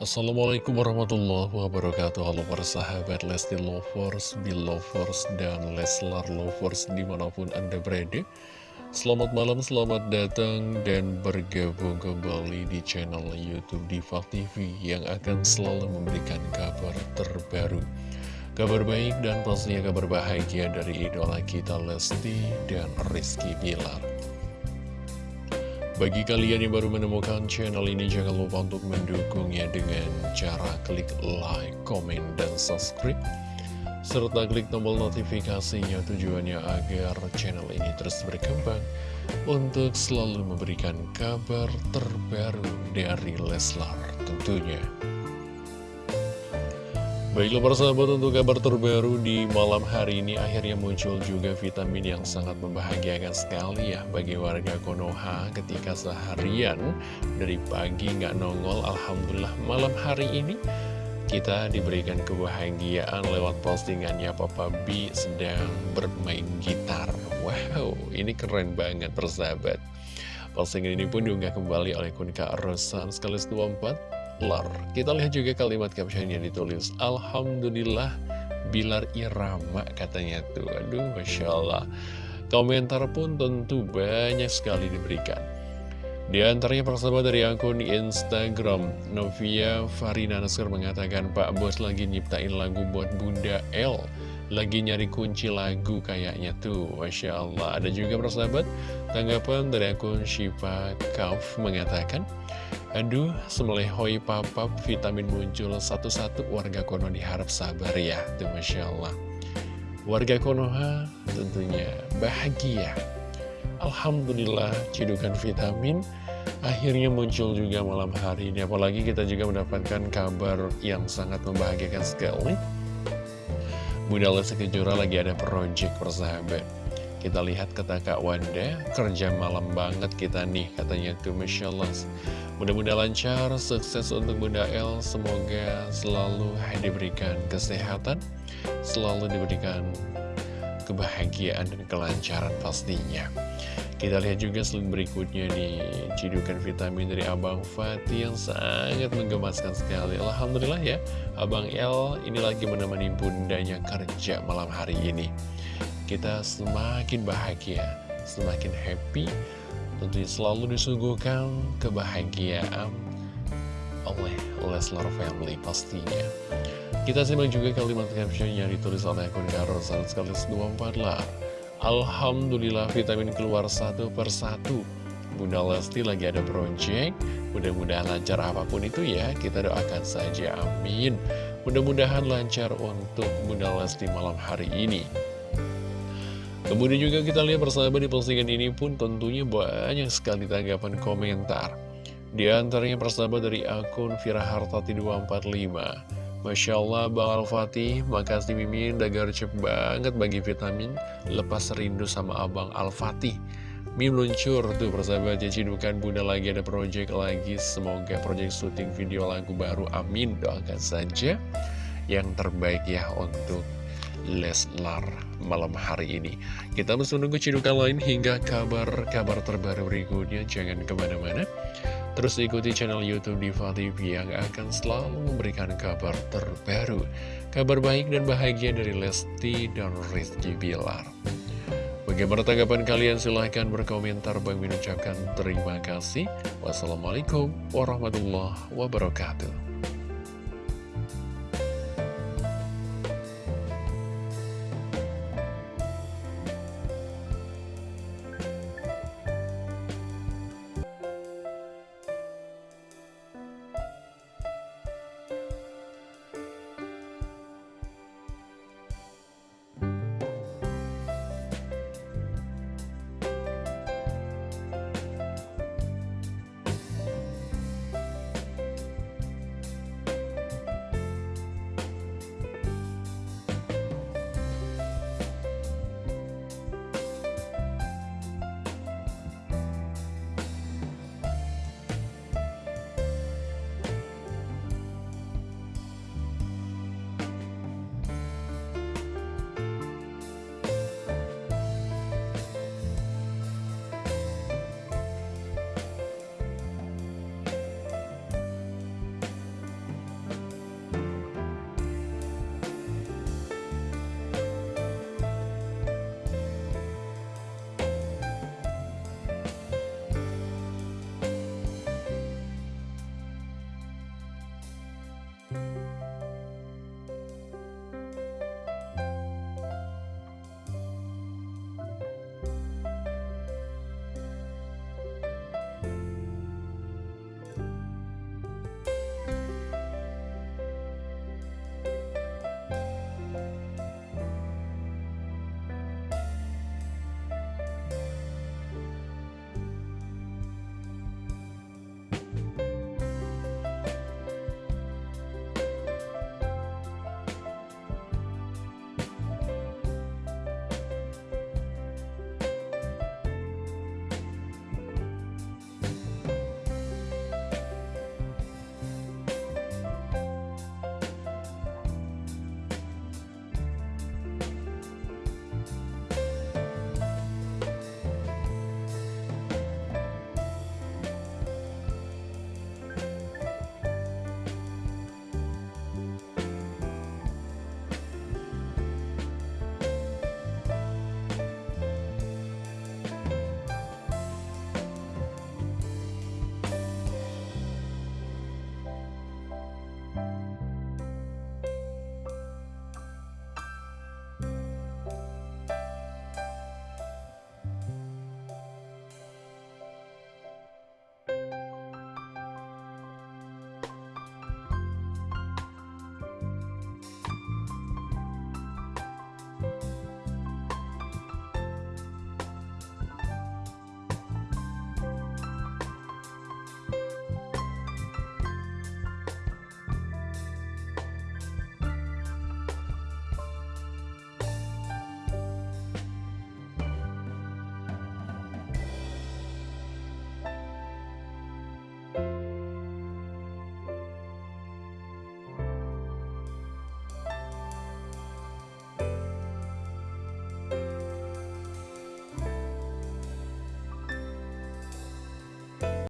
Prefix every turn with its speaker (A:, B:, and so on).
A: Assalamualaikum warahmatullahi wabarakatuh. Halo para sahabat Lesti Lovers, Belovers, dan Leslar Lovers di mana pun anda berada. Selamat malam, selamat datang dan bergabung kembali di channel Youtube Diva TV Yang akan selalu memberikan kabar terbaru. Kabar baik dan pastinya kabar bahagia dari idola kita Lesti dan Rizky Bilar bagi kalian yang baru menemukan channel ini, jangan lupa untuk mendukungnya dengan cara klik like, komen, dan subscribe. Serta klik tombol notifikasinya tujuannya agar channel ini terus berkembang untuk selalu memberikan kabar terbaru dari Leslar tentunya. Baiklah para sahabat untuk kabar terbaru di malam hari ini akhirnya muncul juga vitamin yang sangat membahagiakan sekali ya bagi warga Konoha ketika seharian dari pagi nggak nongol Alhamdulillah malam hari ini kita diberikan kebahagiaan lewat postingannya Papa B sedang bermain gitar. Wow ini keren banget persahabat Postingan ini pun diunggah kembali oleh kun Kak Rosan sekaligus 24 Bilar. Kita lihat juga kalimat caption yang ditulis Alhamdulillah Bilar Irama katanya tuh. Aduh Masya Allah. Komentar pun tentu banyak sekali diberikan. Di antaranya persahabat dari akun Instagram Novia Farina Nasir mengatakan Pak Bos lagi nyiptain lagu buat Bunda L lagi nyari kunci lagu kayaknya tuh Masya Allah. Ada juga persahabat tanggapan dari akun Shiva Kauf mengatakan Aduh, semelehoi papap vitamin muncul satu-satu warga Kono diharap sabar ya Tuh Masya Allah. Warga Konoha tentunya bahagia. Alhamdulillah cidukan vitamin akhirnya muncul juga malam hari ini. Apalagi kita juga mendapatkan kabar yang sangat membahagiakan sekali Bunda Lesti Kejora lagi ada project persahabat. Kita lihat kata Kak Wanda Kerja malam banget kita nih Katanya tuh Masya Allah Mudah-mudahan lancar, sukses untuk Bunda El. Semoga selalu diberikan kesehatan Selalu diberikan kebahagiaan dan kelancaran pastinya kita lihat juga slide berikutnya di cidukan vitamin dari Abang Fatih yang sangat menggemaskan sekali. Alhamdulillah ya, Abang El ini lagi menemani bundanya kerja malam hari ini. Kita semakin bahagia, semakin happy, tentunya selalu disuguhkan kebahagiaan oleh Leslar Family pastinya. Kita simak juga kalimat caption yang ditulis oleh akun sekaligus 24 lah. Alhamdulillah vitamin keluar satu persatu Bunda Lesti lagi ada project. Mudah-mudahan lancar apa pun itu ya. Kita doakan saja amin. Mudah-mudahan lancar untuk Bunda Lesti malam hari ini. Kemudian juga kita lihat persahabat di postingan ini pun tentunya banyak sekali tanggapan komentar. Di antaranya persahabat dari akun Firahartati 245 Masya Allah Bang Al-Fatih. Makasih Mimin udah gercep banget bagi vitamin. Lepas rindu sama Abang Al-Fatih. Mim luncur tuh persahabat. Ya Cidukan bunda lagi ada project lagi. Semoga project syuting video lagu baru Amin. Doakan saja Yang terbaik ya untuk Leslar malam hari ini. Kita masih menunggu cidukan lain hingga kabar-kabar terbaru berikutnya. Jangan ke mana-mana. Terus ikuti channel Youtube Diva TV yang akan selalu memberikan kabar terbaru. Kabar baik dan bahagia dari Lesti dan Rizky Bilar. Bagaimana tanggapan kalian? Silahkan berkomentar. Bang mengucapkan terima kasih. Wassalamualaikum warahmatullahi wabarakatuh